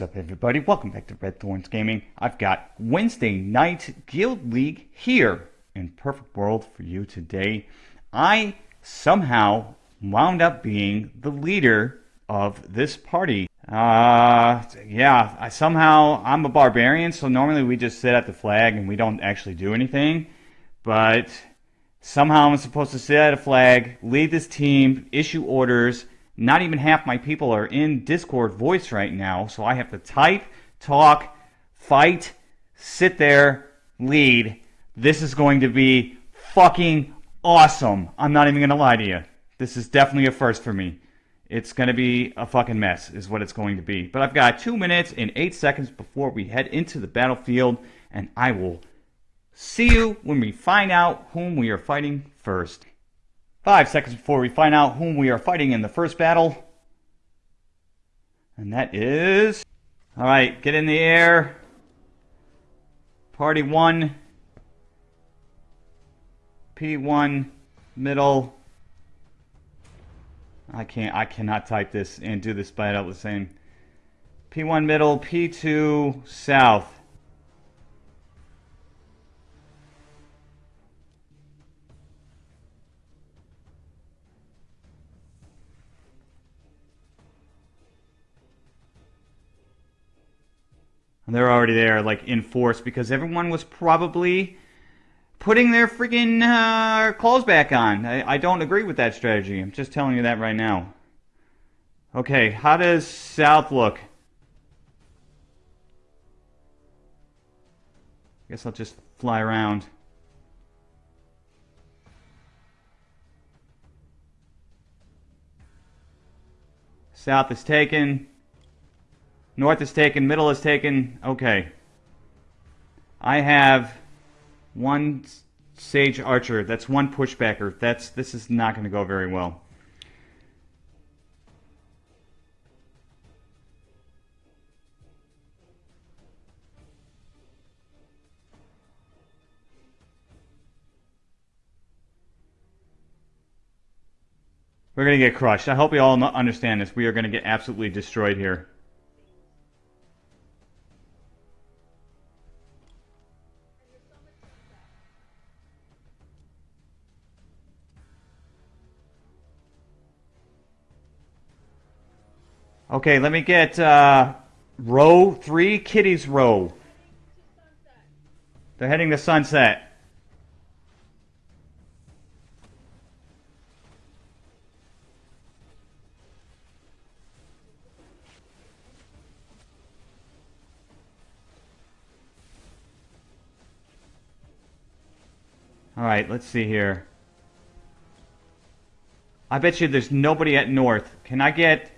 What's up, everybody? Welcome back to Red Thorns Gaming. I've got Wednesday night Guild League here in Perfect World for you today. I somehow wound up being the leader of this party. Uh, yeah, I somehow, I'm a barbarian, so normally we just sit at the flag and we don't actually do anything. But somehow I'm supposed to sit at a flag, lead this team, issue orders, not even half my people are in Discord voice right now, so I have to type, talk, fight, sit there, lead. This is going to be fucking awesome. I'm not even going to lie to you. This is definitely a first for me. It's going to be a fucking mess, is what it's going to be. But I've got two minutes and eight seconds before we head into the battlefield, and I will see you when we find out whom we are fighting first. Five seconds before we find out whom we are fighting in the first battle. And that is... Alright, get in the air. Party 1. P1. Middle. I can't, I cannot type this and do this by the same. P1 middle, P2 south. And they're already there, like, in force, because everyone was probably putting their freaking uh, clothes back on. I, I don't agree with that strategy. I'm just telling you that right now. Okay, how does South look? I guess I'll just fly around. South is taken. North is taken. Middle is taken. Okay. I have one Sage Archer. That's one pushbacker. That's This is not going to go very well. We're going to get crushed. I hope you all understand this. We are going to get absolutely destroyed here. Okay, let me get uh, row three, kitties row. They're heading to sunset. Alright, let's see here. I bet you there's nobody at north. Can I get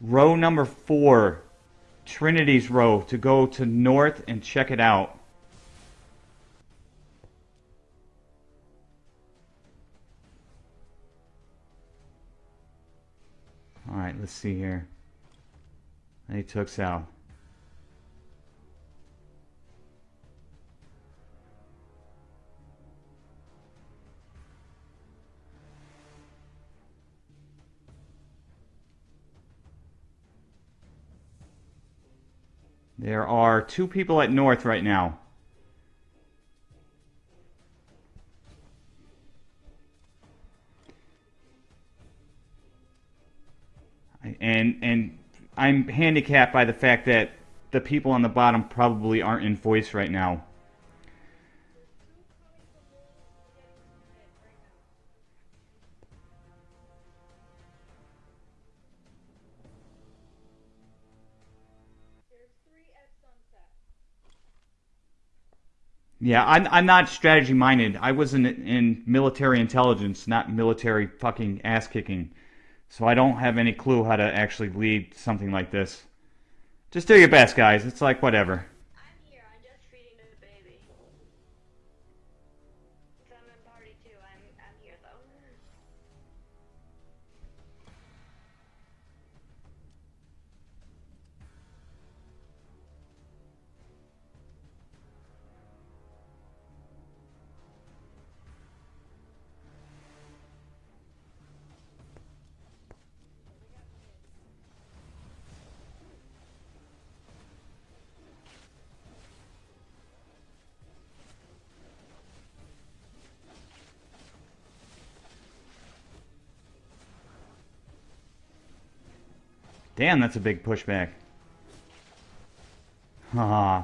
row number four, Trinity's row, to go to north and check it out. Alright, let's see here. He took south. There are two people at north right now. And and I'm handicapped by the fact that the people on the bottom probably aren't in voice right now. Yeah, I'm, I'm not strategy minded. I was in, in military intelligence, not military fucking ass kicking. So I don't have any clue how to actually lead something like this. Just do your best, guys. It's like whatever. Damn, that's a big pushback. Haha.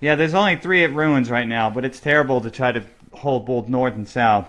Yeah, there's only three at ruins right now, but it's terrible to try to hold both north and south.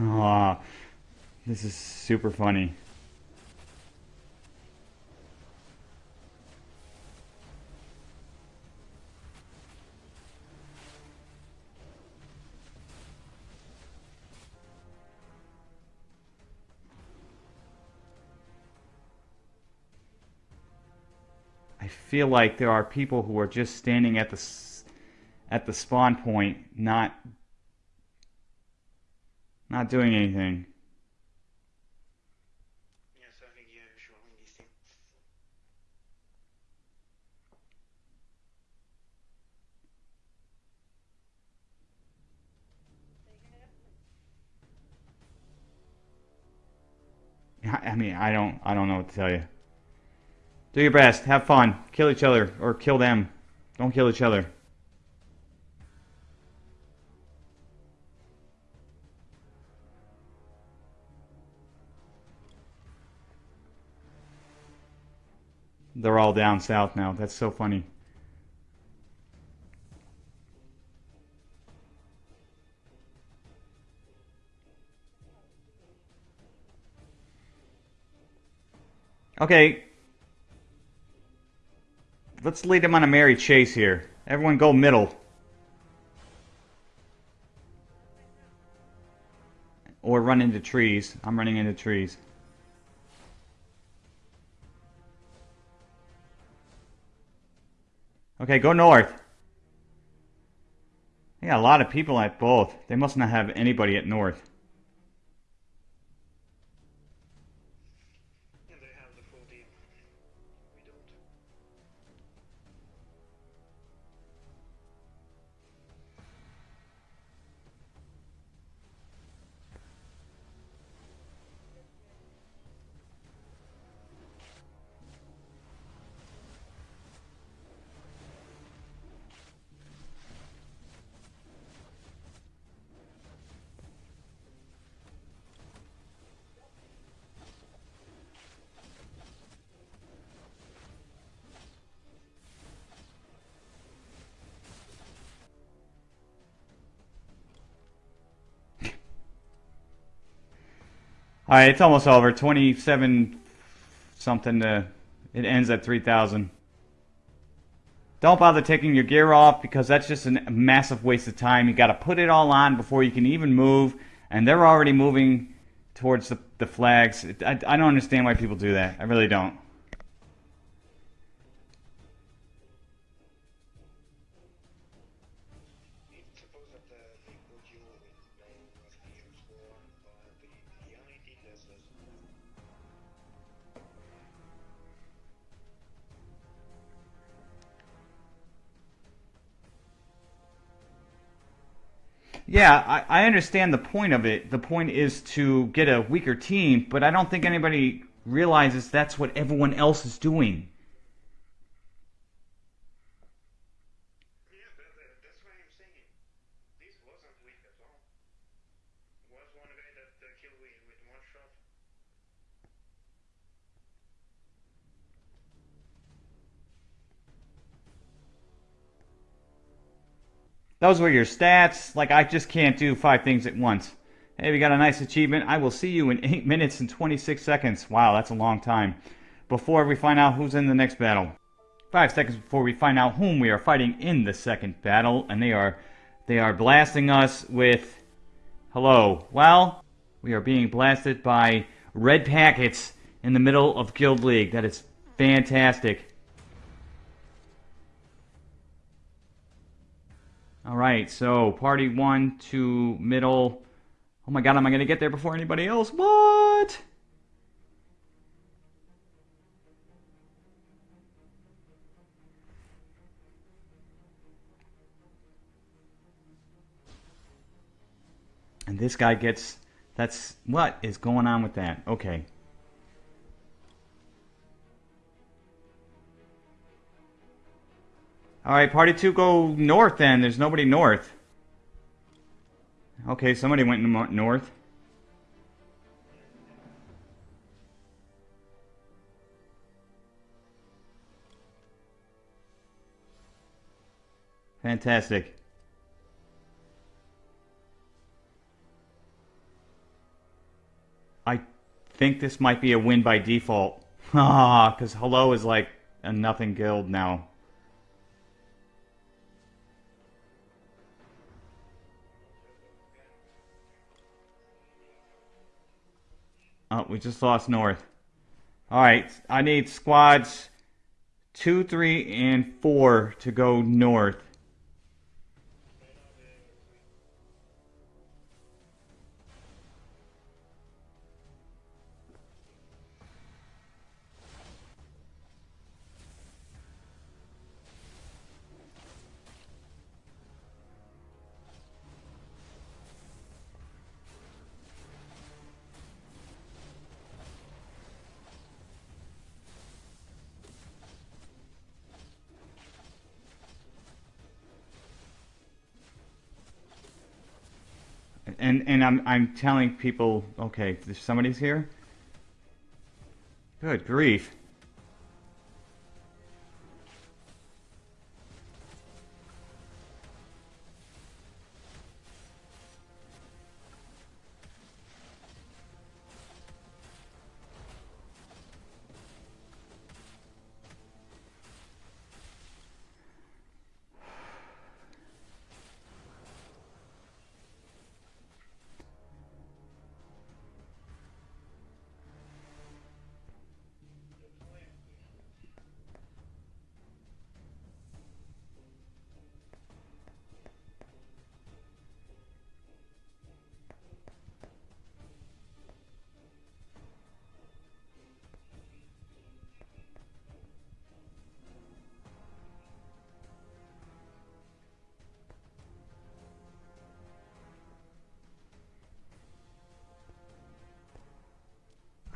Aw, this is super funny. I feel like there are people who are just standing at the at the spawn point, not not doing anything. I mean, I don't, I don't know what to tell you. Do your best. Have fun. Kill each other or kill them. Don't kill each other. They're all down south now. That's so funny. Okay. Let's lead them on a merry chase here. Everyone go middle. Or run into trees. I'm running into trees. Okay, go north. Yeah, a lot of people at both. They must not have anybody at north. All right, it's almost over. 27 something to it ends at 3000. Don't bother taking your gear off because that's just a massive waste of time. You got to put it all on before you can even move and they're already moving towards the, the flags. I, I don't understand why people do that. I really don't. Yeah, I, I understand the point of it. The point is to get a weaker team, but I don't think anybody realizes that's what everyone else is doing. Those were your stats. Like, I just can't do five things at once. Hey, we got a nice achievement. I will see you in 8 minutes and 26 seconds. Wow, that's a long time. Before we find out who's in the next battle. Five seconds before we find out whom we are fighting in the second battle. And they are, they are blasting us with... Hello. Well, we are being blasted by red packets in the middle of Guild League. That is fantastic. Alright, so party one to middle. Oh my god, am I going to get there before anybody else? What? And this guy gets... That's... What is going on with that? Okay. Alright, party two go north then. There's nobody north. Okay, somebody went north. Fantastic. I think this might be a win by default. Ah, because Hello is like a nothing guild now. Oh, we just lost north. Alright, I need squads 2, 3, and 4 to go north. I'm I'm telling people, okay, somebody's here. Good grief.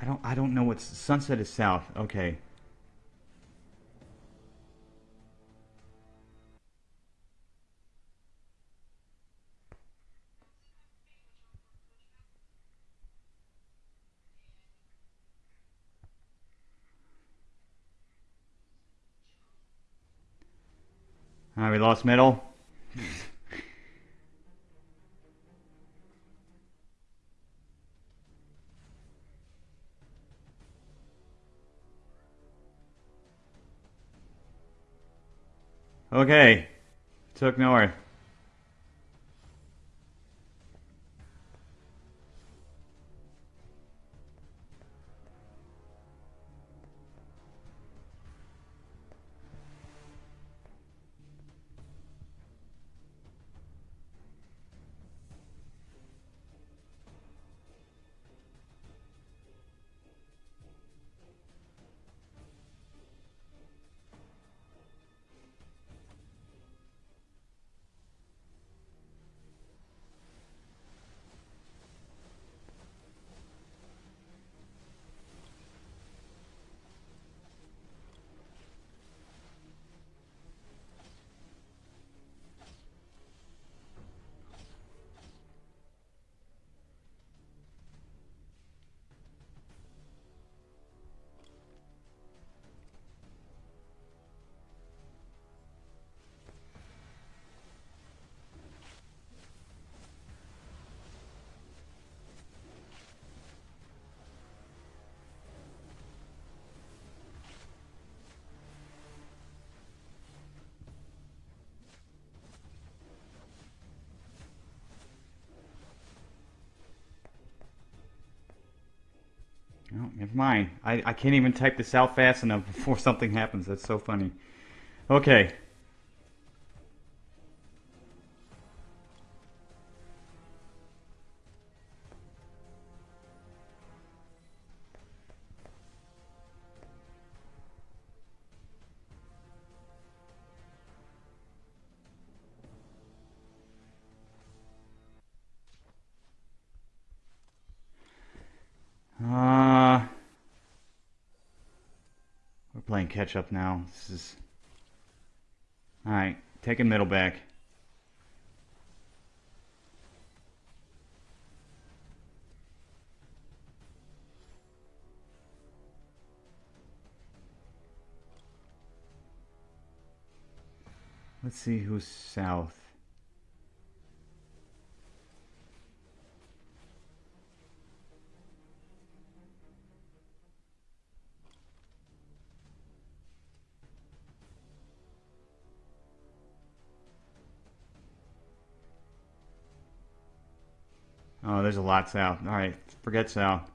Don't I don't know what's sunset is south. Okay. All right, we lost middle. Okay. Took north. Never mind. I, I can't even type this out fast enough before something happens. That's so funny. Okay. Uh, we're playing catch up now. This is all right. Taking middle back. Let's see who's south. There's a lot south. All right, forget south.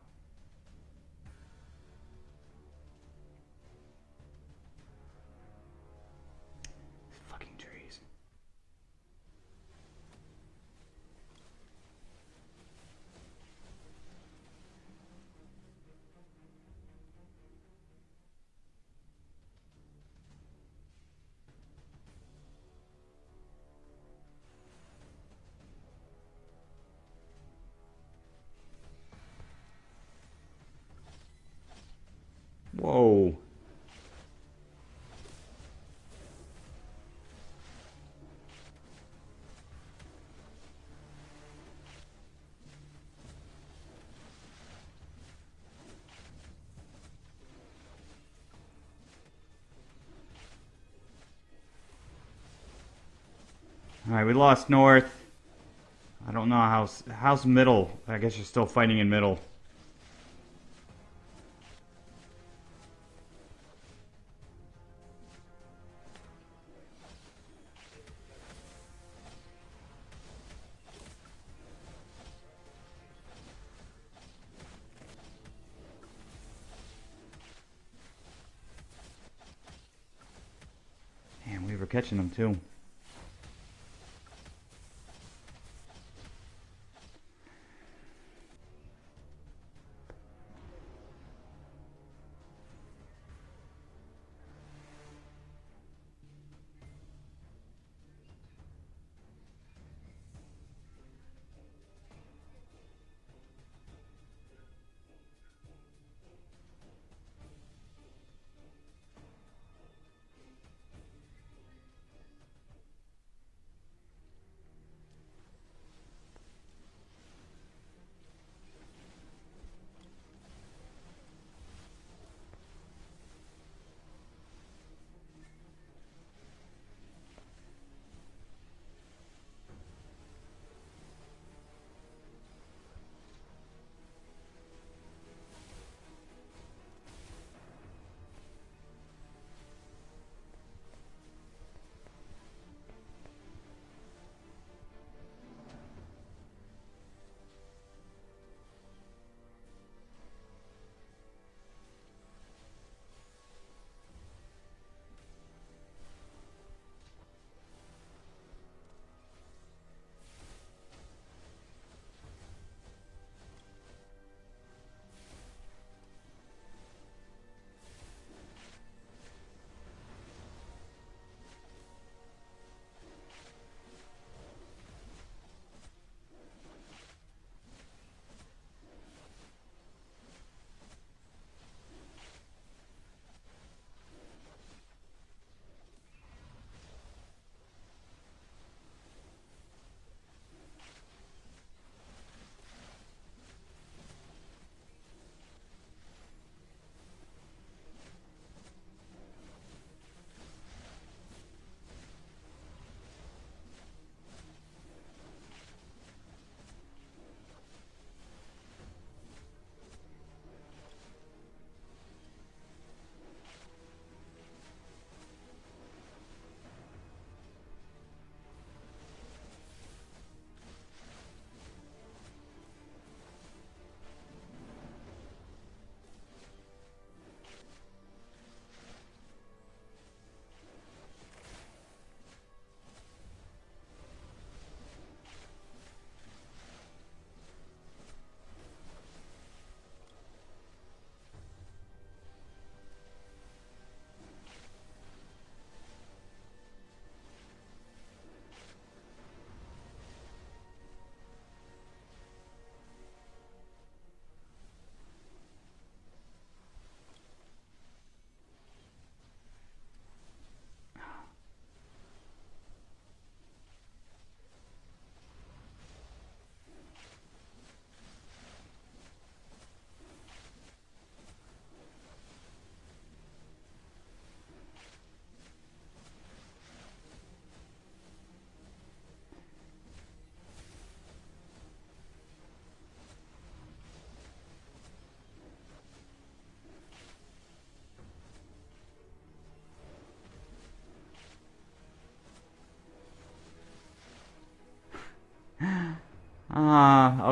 Whoa. All right, we lost north. I don't know how's how's middle. I guess you're still fighting in middle. Them too.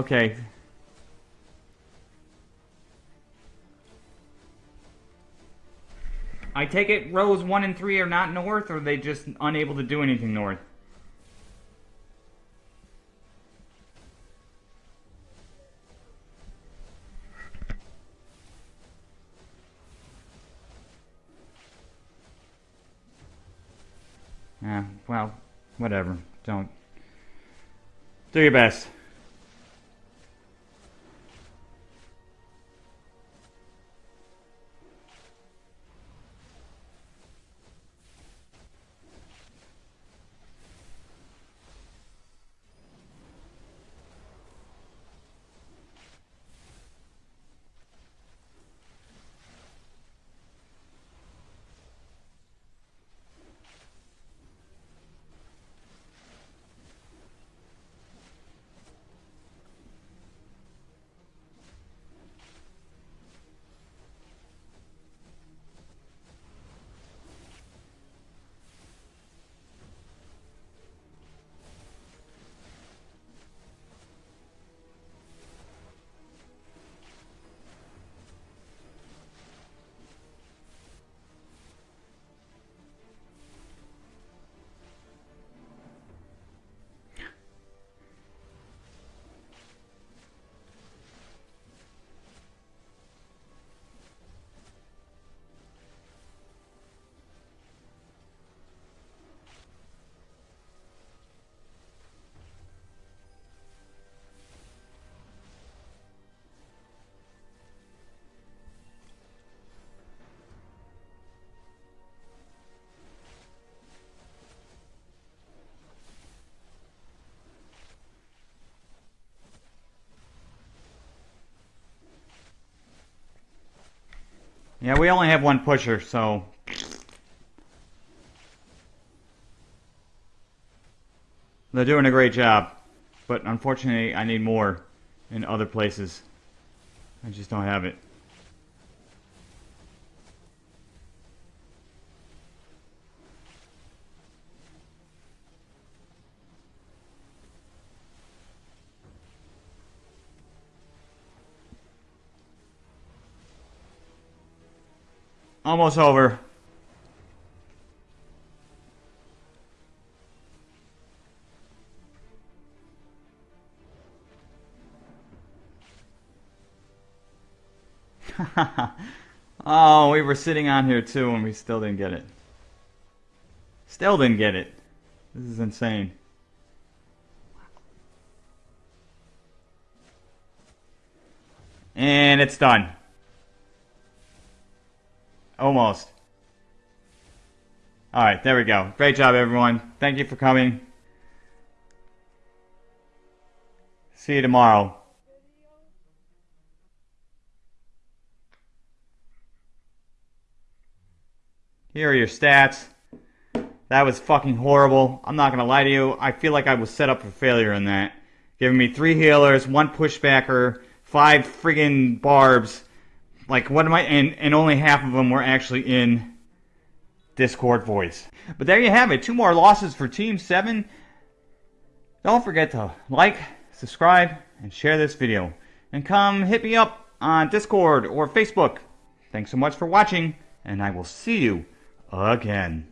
Okay. I take it rows 1 and 3 are not north, or are they just unable to do anything north? Yeah, well, whatever. Don't. Do your best. Yeah, we only have one pusher, so... They're doing a great job. But unfortunately, I need more in other places. I just don't have it. Almost over. oh, we were sitting on here too and we still didn't get it. Still didn't get it. This is insane. And it's done. Almost. All right, there we go. Great job, everyone. Thank you for coming. See you tomorrow. Here are your stats. That was fucking horrible. I'm not gonna lie to you. I feel like I was set up for failure in that. Giving me three healers, one pushbacker, five friggin' barbs, like, what am I? And, and only half of them were actually in Discord voice. But there you have it. Two more losses for Team 7. Don't forget to like, subscribe, and share this video. And come hit me up on Discord or Facebook. Thanks so much for watching, and I will see you again.